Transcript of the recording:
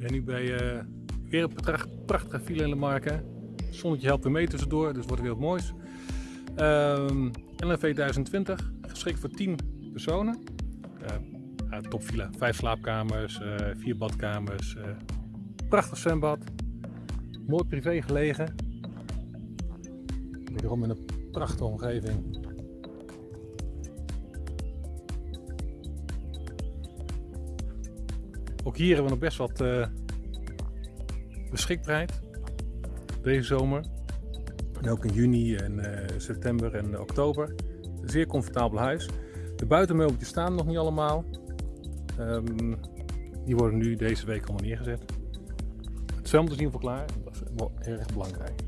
ben nu bij eh, weer een pracht- prachtige villa in Lamarca. Het zonnetje helpt weer mee tussendoor, dus wordt weer wat moois. Ehm LNV 1020, geschikt voor 10 personen. Eh ja, topvilla, 5 slaapkamers, eh 4 badkamers, eh, prachtig zwembad. Mooi privé gelegen. Wederom in een prachtige omgeving. Ook hier hebben we nog best wat eh, beschikbaarheid deze zomer. En ook in juni en eh, september en oktober. Een zeer comfortabel huis. De buitenmeubeltjes staan nog niet allemaal. Ehm, die worden nu deze week allemaal neergezet. Het zwembad is in ieder geval klaar. Dat is wel erg belangrijk.